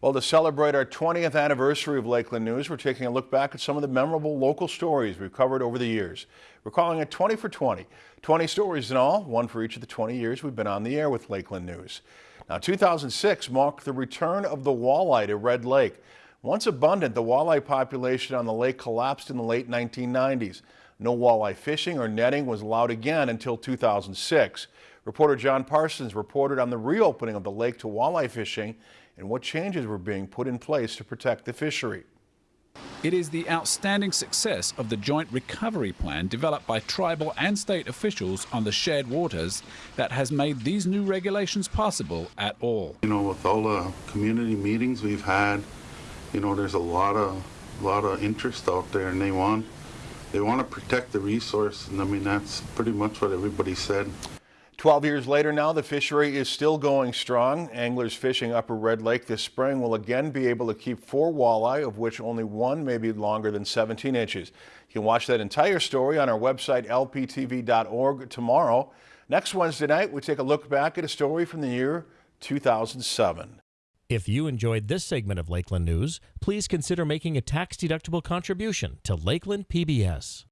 Well, to celebrate our 20th anniversary of Lakeland News, we're taking a look back at some of the memorable local stories we've covered over the years. We're calling it 20 for 20. 20 stories in all, one for each of the 20 years we've been on the air with Lakeland News. Now, 2006 marked the return of the walleye to Red Lake. Once abundant, the walleye population on the lake collapsed in the late 1990s. No walleye fishing or netting was allowed again until 2006. Reporter John Parsons reported on the reopening of the lake to walleye fishing and what changes were being put in place to protect the fishery. It is the outstanding success of the joint recovery plan developed by tribal and state officials on the shared waters that has made these new regulations possible at all. You know, with all the community meetings we've had, you know, there's a lot of lot of interest out there and they want they want to protect the resource and I mean that's pretty much what everybody said. 12 years later now, the fishery is still going strong. Anglers fishing Upper Red Lake this spring will again be able to keep four walleye, of which only one may be longer than 17 inches. You can watch that entire story on our website, lptv.org, tomorrow. Next Wednesday night, we take a look back at a story from the year 2007. If you enjoyed this segment of Lakeland News, please consider making a tax-deductible contribution to Lakeland PBS.